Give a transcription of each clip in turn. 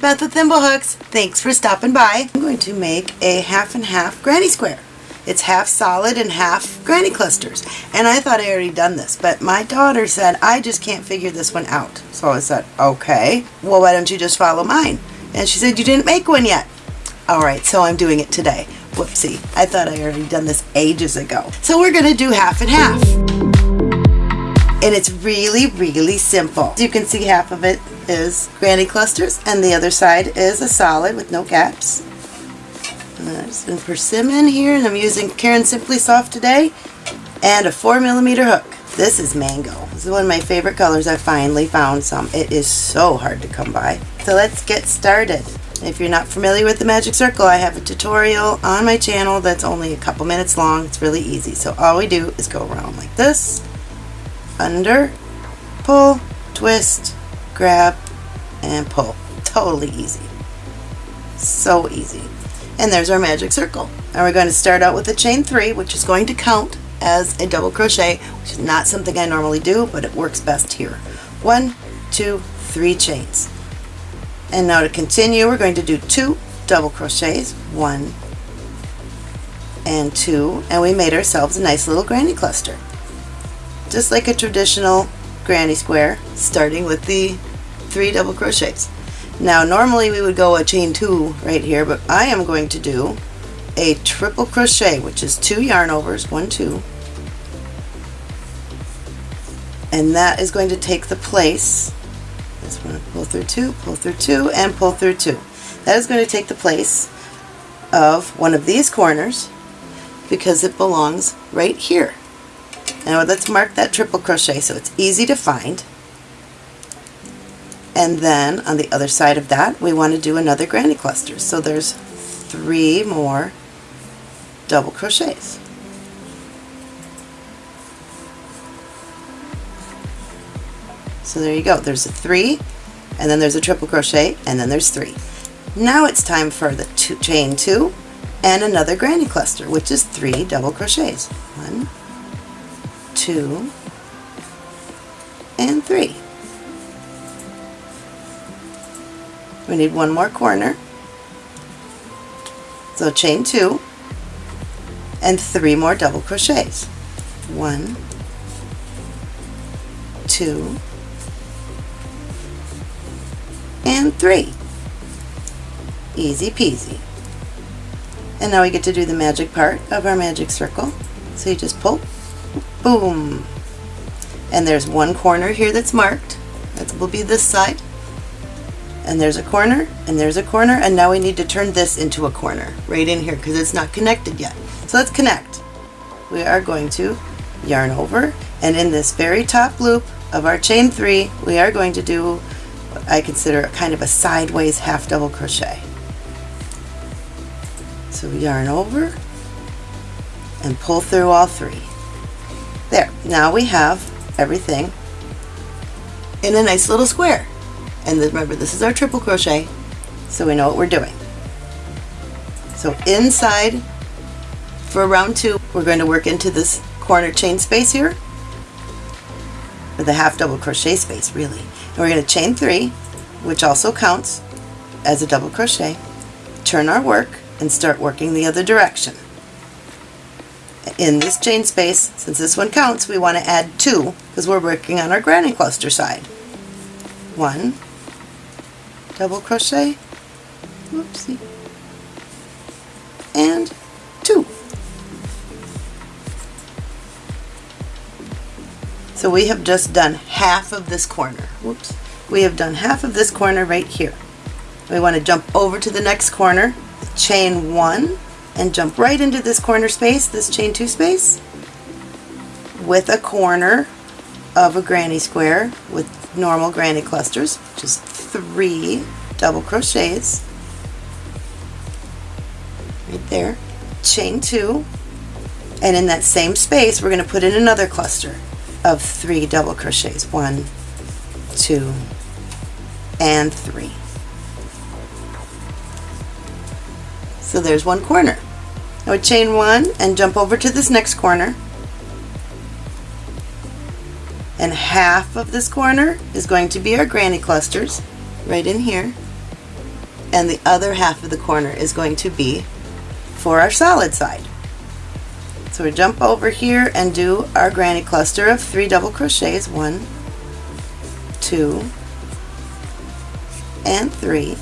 Beth with Thimblehooks. Thanks for stopping by. I'm going to make a half and half granny square. It's half solid and half granny clusters. And I thought I already done this, but my daughter said, I just can't figure this one out. So I said, okay, well, why don't you just follow mine? And she said, you didn't make one yet. All right, so I'm doing it today. Whoopsie, I thought I already done this ages ago. So we're gonna do half and half. And it's really, really simple. You can see half of it is granny clusters and the other side is a solid with no gaps. And there's some persimmon here and I'm using Caron Simply Soft today and a four millimeter hook. This is mango. This is one of my favorite colors. I finally found some. It is so hard to come by. So let's get started. If you're not familiar with the Magic Circle, I have a tutorial on my channel that's only a couple minutes long. It's really easy. So all we do is go around like this, under, pull, twist, grab, and pull. Totally easy. So easy. And there's our magic circle. And we're going to start out with a chain three, which is going to count as a double crochet, which is not something I normally do, but it works best here. One, two, three chains. And now to continue, we're going to do two double crochets, one and two, and we made ourselves a nice little granny cluster. Just like a traditional granny square, starting with the three double crochets. Now normally we would go a chain two right here, but I am going to do a triple crochet, which is two yarn overs, one, two, and that is going to take the place. This one pull through two pull through two and pull through two. That is going to take the place of one of these corners because it belongs right here. Now let's mark that triple crochet so it's easy to find and then on the other side of that we want to do another granny cluster so there's three more double crochets So there you go. There's a three, and then there's a triple crochet, and then there's three. Now it's time for the two, chain two and another granny cluster, which is three double crochets. One, two, and three. We need one more corner. So chain two and three more double crochets. One, two, and three. Easy peasy. And now we get to do the magic part of our magic circle. So you just pull, boom. And there's one corner here that's marked. That will be this side. And there's a corner, and there's a corner, and now we need to turn this into a corner right in here because it's not connected yet. So let's connect. We are going to yarn over, and in this very top loop of our chain three, we are going to do I consider kind of a sideways half double crochet. So yarn over and pull through all three. There, now we have everything in a nice little square. And remember, this is our triple crochet, so we know what we're doing. So inside for round two, we're going to work into this corner chain space here, with a half double crochet space really. And we're going to chain three, which also counts as a double crochet, turn our work, and start working the other direction. In this chain space, since this one counts, we want to add two because we're working on our granny cluster side. One, double crochet, whoopsie, and two. So we have just done half of this corner. Whoops. We have done half of this corner right here. We want to jump over to the next corner, chain one, and jump right into this corner space, this chain two space, with a corner of a granny square with normal granny clusters, is three double crochets right there, chain two, and in that same space we're going to put in another cluster of three double crochets. One, two, and three. So there's one corner. I would chain one and jump over to this next corner. And half of this corner is going to be our granny clusters right in here. and the other half of the corner is going to be for our solid side. So we jump over here and do our granny cluster of three double crochets, one, two, and three.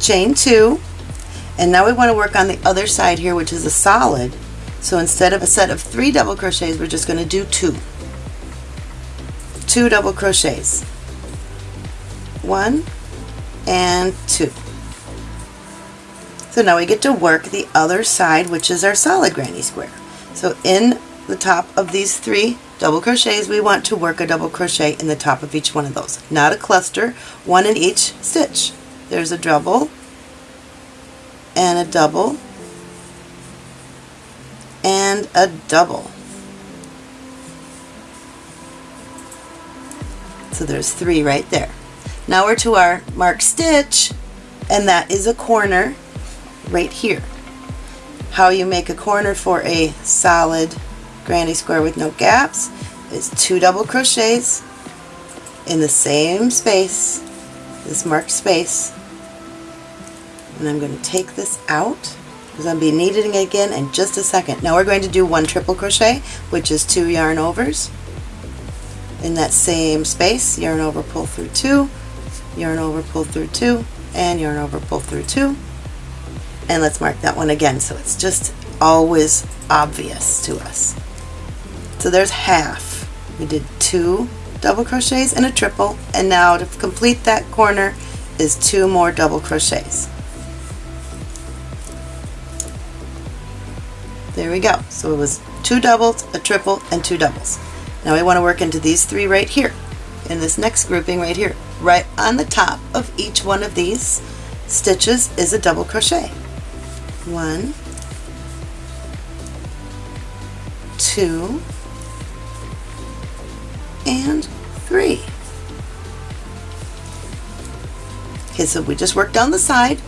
Chain two, and now we want to work on the other side here, which is a solid. So instead of a set of three double crochets, we're just going to do two. Two double crochets. One and two. So now we get to work the other side, which is our solid granny square. So in the top of these three double crochets, we want to work a double crochet in the top of each one of those. Not a cluster, one in each stitch. There's a double, and a double, and a double. So there's three right there. Now we're to our mark stitch, and that is a corner right here. How you make a corner for a solid granny square with no gaps is two double crochets in the same space, this marked space, and I'm going to take this out because I'll be needing it again in just a second. Now we're going to do one triple crochet, which is two yarn overs. In that same space, yarn over, pull through two, yarn over, pull through two, and yarn over, pull through two. And let's mark that one again so it's just always obvious to us. So there's half. We did two double crochets and a triple, and now to complete that corner is two more double crochets. There we go. So it was two doubles, a triple, and two doubles. Now we want to work into these three right here, in this next grouping right here. Right on the top of each one of these stitches is a double crochet. One, two, and three. Okay, so we just worked down the side.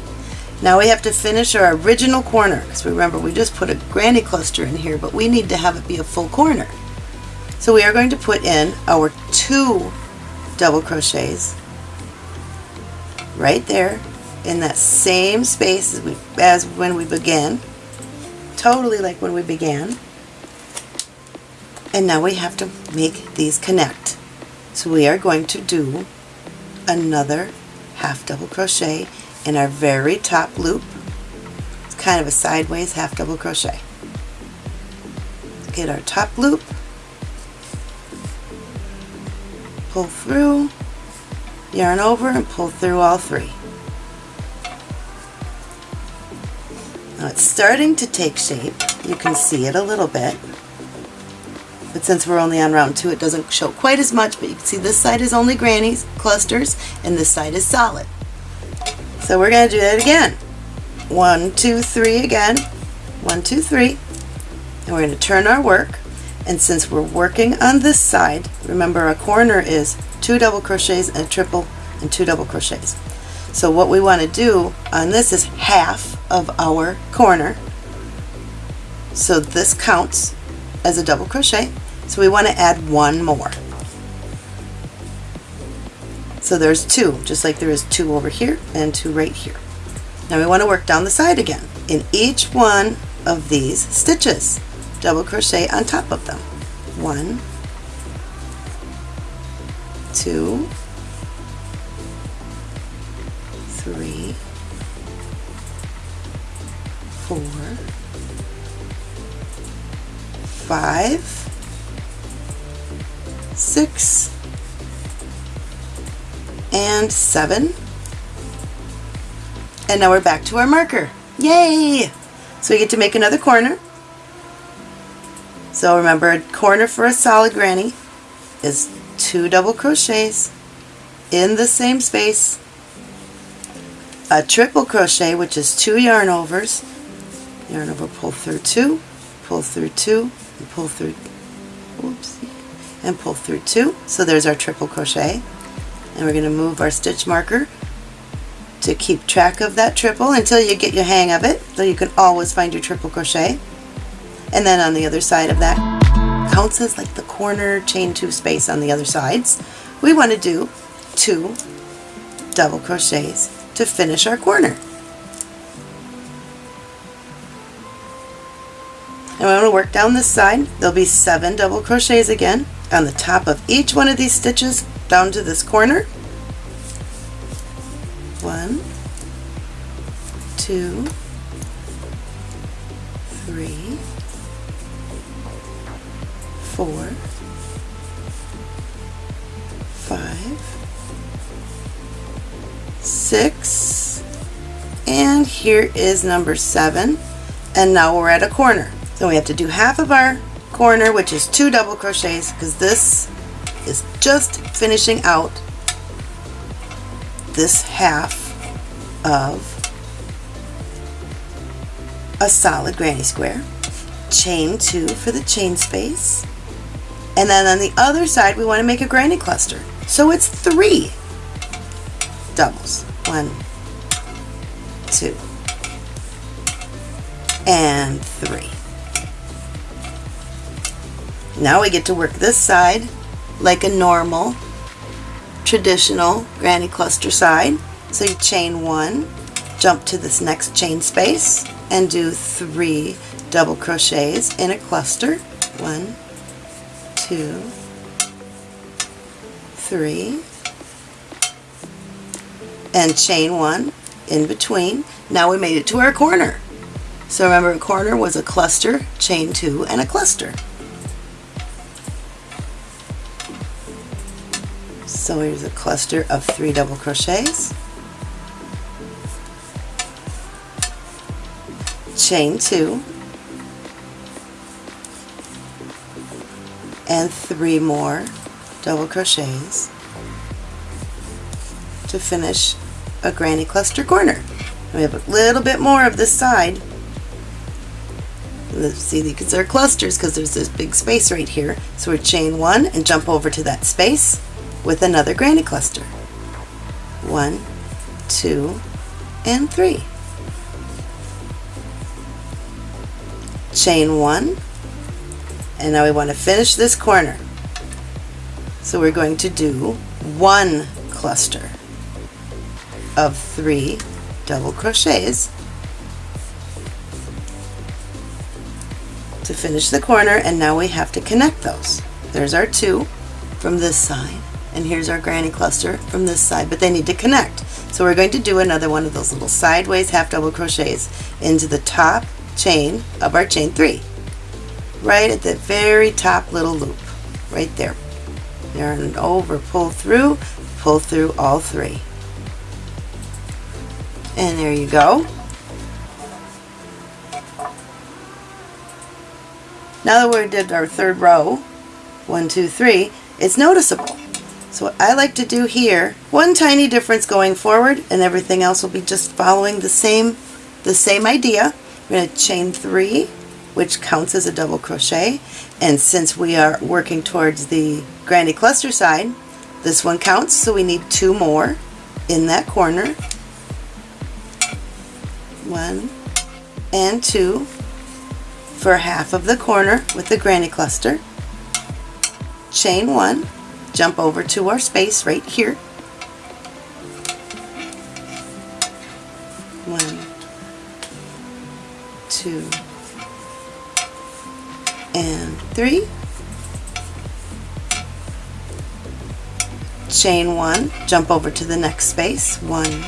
Now we have to finish our original corner. Because remember, we just put a granny cluster in here, but we need to have it be a full corner. So we are going to put in our two double crochets right there in that same space as, we, as when we began. Totally like when we began. And now we have to make these connect. So we are going to do another half double crochet in our very top loop. It's kind of a sideways half double crochet. Get our top loop, pull through, yarn over and pull through all three. Now it's starting to take shape. You can see it a little bit. But since we're only on round two, it doesn't show quite as much, but you can see this side is only grannies, clusters, and this side is solid. So we're going to do that again. One, two, three again. One, two, three. And we're going to turn our work. And since we're working on this side, remember a corner is two double crochets and a triple and two double crochets. So what we want to do on this is half of our corner. So this counts as a double crochet. So we want to add one more. So there's two, just like there is two over here and two right here. Now we want to work down the side again. In each one of these stitches, double crochet on top of them. One, two, three, four, five, six, and seven. And now we're back to our marker. Yay! So we get to make another corner. So remember, a corner for a solid granny is two double crochets in the same space, a triple crochet, which is two yarn overs, yarn over, pull through two, pull through two, and pull through, whoopsie, and pull through two. So there's our triple crochet. And we're going to move our stitch marker to keep track of that triple until you get your hang of it so you can always find your triple crochet and then on the other side of that counts as like the corner chain two space on the other sides we want to do two double crochets to finish our corner. And I'm going to work down this side. There'll be seven double crochets again on the top of each one of these stitches down to this corner. One, two, four, five, six, and here is number seven. And now we're at a corner. So we have to do half of our corner, which is two double crochets, because this is just finishing out this half of a solid granny square, chain two for the chain space, and then on the other side we want to make a granny cluster. So it's three doubles. One, two, and three. Now we get to work this side like a normal traditional granny cluster side. So you chain one, jump to this next chain space and do three double crochets in a cluster. One, two, three, and chain one in between. Now we made it to our corner. So remember a corner was a cluster, chain two, and a cluster. So here's a cluster of three double crochets, chain two, and three more double crochets to finish a granny cluster corner. We have a little bit more of this side. Let's see, because these are clusters because there's this big space right here. So we chain one and jump over to that space with another granny cluster. One, two, and three. Chain one, and now we want to finish this corner. So we're going to do one cluster of three double crochets to finish the corner and now we have to connect those. There's our two from this side and here's our granny cluster from this side, but they need to connect. So we're going to do another one of those little sideways half double crochets into the top chain of our chain three, right at the very top little loop, right there. Yarn over, pull through, pull through all three. And there you go. Now that we did our third row, one, two, three, it's noticeable. So what I like to do here, one tiny difference going forward and everything else will be just following the same, the same idea. We're going to chain three, which counts as a double crochet. And since we are working towards the granny cluster side, this one counts, so we need two more in that corner. One and two for half of the corner with the granny cluster. Chain one, jump over to our space right here. One, two, and three. Chain one, jump over to the next space. One,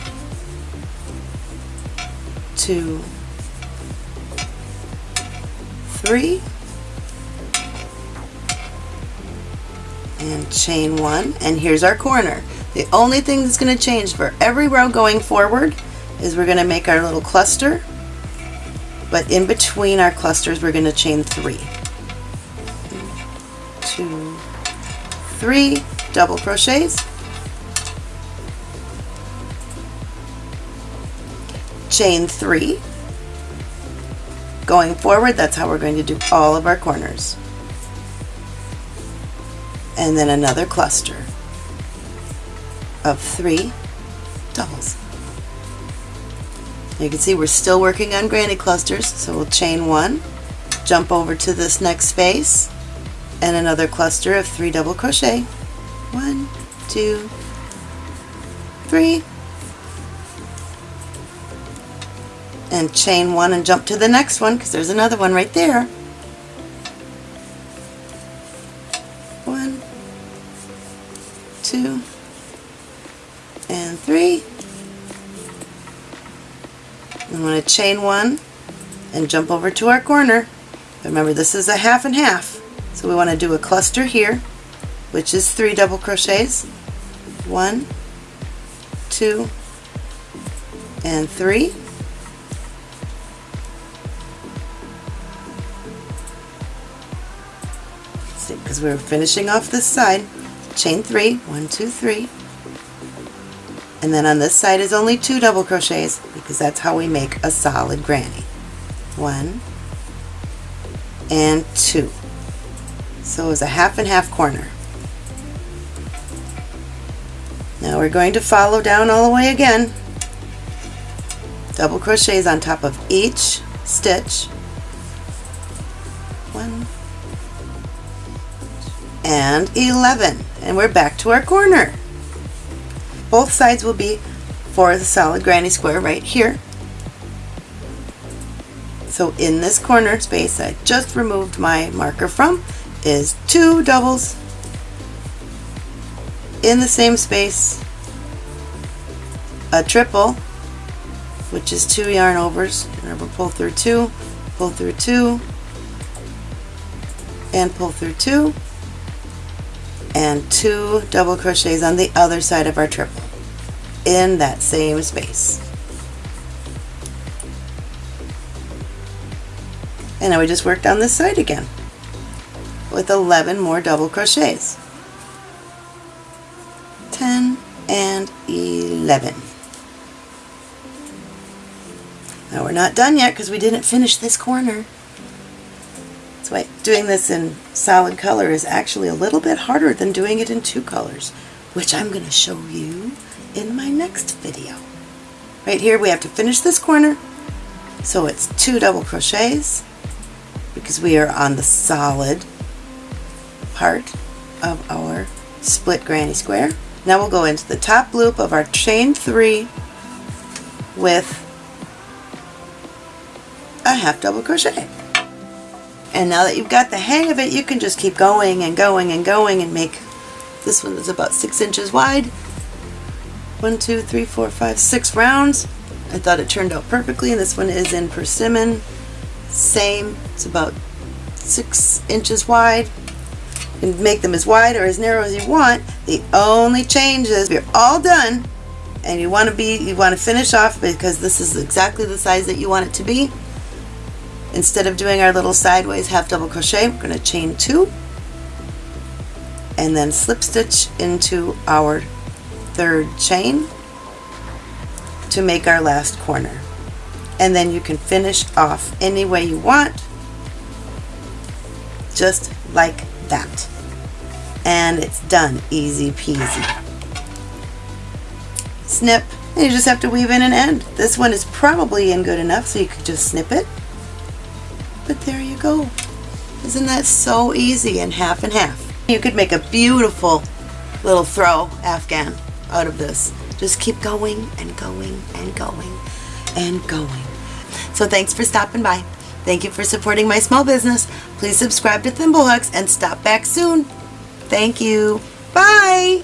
two, three. and chain one and here's our corner. The only thing that's going to change for every row going forward is we're going to make our little cluster but in between our clusters we're going to chain three. Three double crochets. Chain three. Going forward that's how we're going to do all of our corners. And then another cluster of three doubles. You can see we're still working on granny clusters, so we'll chain one, jump over to this next space, and another cluster of three double crochet. One, two, three, and chain one and jump to the next one because there's another one right there. One, two, and three. I'm going to chain one and jump over to our corner. Remember this is a half and half. So we want to do a cluster here, which is three double crochets. One, two, and three. Because we're finishing off this side, chain three, one, two, three. And then on this side is only two double crochets because that's how we make a solid granny. One and two. So it's a half and half corner. Now we're going to follow down all the way again. Double crochets on top of each stitch. One and 11. And we're back to our corner. Both sides will be for the solid granny square right here. So in this corner space I just removed my marker from is two doubles in the same space, a triple, which is two yarn overs. Remember, pull through two, pull through two, and pull through two, and two double crochets on the other side of our triple in that same space. And now we just work down this side again with 11 more double crochets. 10 and 11. Now we're not done yet because we didn't finish this corner. That's why doing this in solid color is actually a little bit harder than doing it in two colors, which I'm going to show you in my next video. Right here we have to finish this corner, so it's two double crochets because we are on the solid part of our split granny square. Now we'll go into the top loop of our chain three with a half double crochet. And now that you've got the hang of it, you can just keep going and going and going and make, this one is about six inches wide. One, two, three, four, five, six rounds. I thought it turned out perfectly, and this one is in persimmon. Same, it's about six inches wide make them as wide or as narrow as you want. The only change is you're all done and you want to be you want to finish off because this is exactly the size that you want it to be. Instead of doing our little sideways half double crochet, we're going to chain two and then slip stitch into our third chain to make our last corner. And then you can finish off any way you want, just like that and it's done. Easy peasy. Snip. And you just have to weave in an end. This one is probably in good enough so you could just snip it. But there you go. Isn't that so easy? And half and half. You could make a beautiful little throw afghan out of this. Just keep going and going and going and going. So thanks for stopping by. Thank you for supporting my small business. Please subscribe to Thimblehooks and stop back soon. Thank you. Bye.